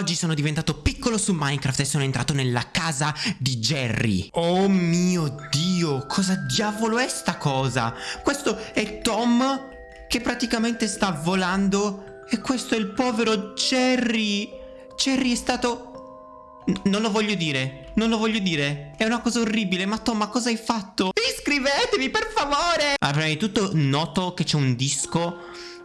Oggi sono diventato piccolo su Minecraft e sono entrato nella casa di Jerry. Oh mio Dio, cosa diavolo è sta cosa? Questo è Tom che praticamente sta volando e questo è il povero Jerry. Jerry è stato... N non lo voglio dire, non lo voglio dire. È una cosa orribile, ma Tom, ma cosa hai fatto? Iscrivetevi, per favore! Allora, prima di tutto noto che c'è un disco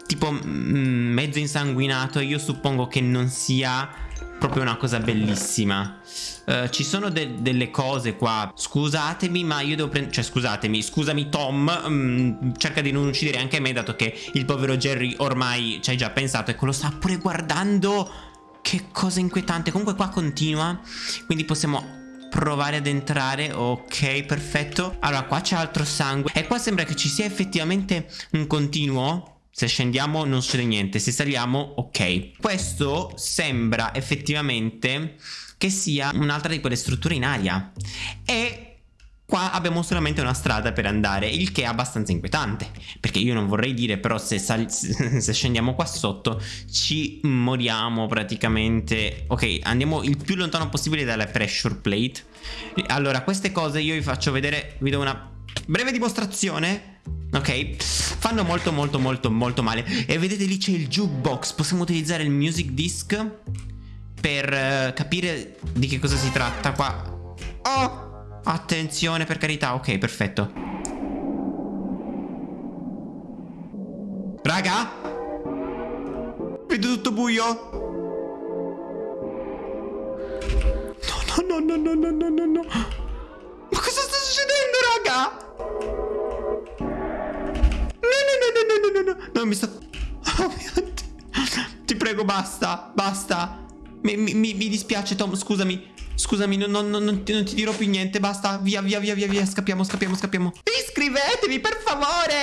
tipo mezzo insanguinato. Io suppongo che non sia proprio una cosa bellissima. Uh, ci sono de delle cose qua. Scusatemi, ma io devo prendere. Cioè, scusatemi, scusami, Tom. Um, cerca di non uccidere anche me, dato che il povero Jerry ormai ci hai già pensato. Ecco, lo sta pure guardando. Che cosa inquietante. Comunque, qua continua. Quindi possiamo provare ad entrare Ok perfetto Allora qua c'è altro sangue E qua sembra che ci sia effettivamente un continuo se scendiamo non succede niente, se saliamo ok. Questo sembra effettivamente che sia un'altra di quelle strutture in aria. E Qua abbiamo solamente una strada per andare, il che è abbastanza inquietante, perché io non vorrei dire, però se, se, scendiamo qua sotto ci moriamo praticamente. Ok, andiamo il più lontano possibile dalla pressure plate. Allora, queste cose io vi faccio vedere, vi do una breve dimostrazione. Ok, fanno molto molto molto molto male. E vedete lì c'è il jukebox, possiamo utilizzare il music disc per uh, capire di che cosa si tratta qua. Oh! Attenzione per carità, ok, perfetto. Raga? Vedo tutto buio? No, no, no, no, no, no, no, no. Mi sta... Oh mio Dio. Ti prego, basta, basta. Mi, mi, mi dispiace, Tom, scusami. Scusami, non, non, non, non, ti, non ti dirò più niente, basta. Via, via, via, via, via. Scappiamo, scappiamo, scappiamo. Iscrivetevi, per favore.